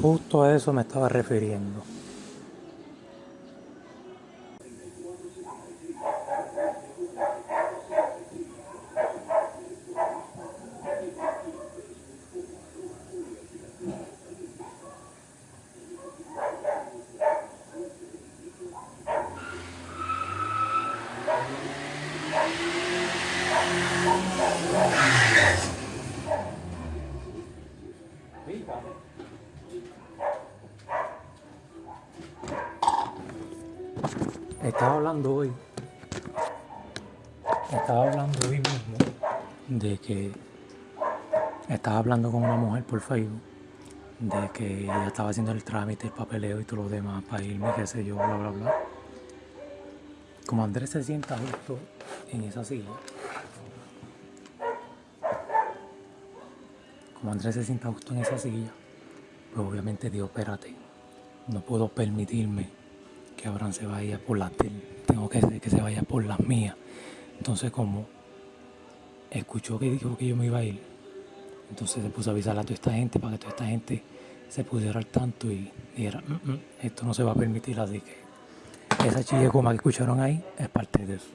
Justo a eso me estaba refiriendo. Estaba hablando hoy, estaba hablando hoy mismo de que estaba hablando con una mujer por Facebook de que ella estaba haciendo el trámite, el papeleo y todo lo demás para irme, qué sé yo, bla, bla, bla. Como Andrés se sienta justo en esa silla, como Andrés se sienta justo en esa silla, pues obviamente digo, espérate, no puedo permitirme que Abraham se vaya por las tengo que que se vaya por las mías. Entonces como escuchó que dijo que yo me iba a ir, entonces se puso a avisar a toda esta gente para que toda esta gente se pudiera al tanto y dijera, "Mm, mm, esto no se va a permitir, así que esa chilla que escucharon ahí es parte de eso.